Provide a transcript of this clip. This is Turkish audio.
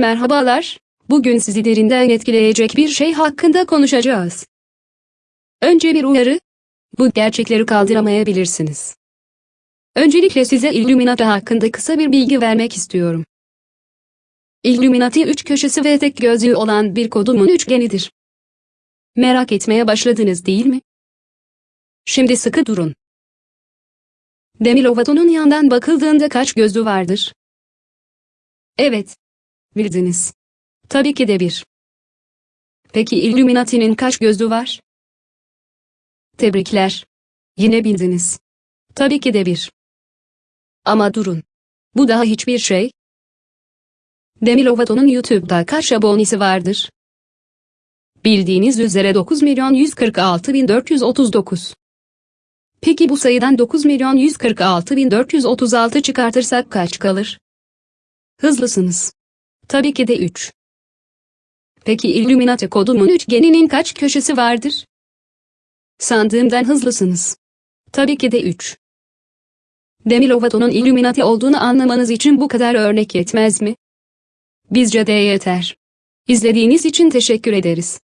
Merhabalar, bugün sizi derinden etkileyecek bir şey hakkında konuşacağız. Önce bir uyarı, bu gerçekleri kaldıramayabilirsiniz. Öncelikle size Illuminati hakkında kısa bir bilgi vermek istiyorum. Illuminati üç köşesi ve tek gözlüğü olan bir kodumun üçgenidir. Merak etmeye başladınız değil mi? Şimdi sıkı durun. Demi Lovato'nun yandan bakıldığında kaç gözlü vardır? Evet. Bildiniz. Tabii ki de bir. Peki Illuminati'nin kaç gözlü var? Tebrikler. Yine bildiniz. Tabii ki de bir. Ama durun. Bu daha hiçbir şey. Demi Lovato'nun YouTube'da kaç abonesi vardır? Bildiğiniz üzere 9 milyon 146 bin 439. Peki bu sayıdan 9 milyon 146 bin 436 çıkartırsak kaç kalır? Hızlısınız. Tabii ki de 3. Peki Illuminati kodumun üçgeninin kaç köşesi vardır? Sandığımdan hızlısınız. Tabii ki de 3. Demi Lovato'nun Illuminati olduğunu anlamanız için bu kadar örnek yetmez mi? Bizce de yeter. İzlediğiniz için teşekkür ederiz.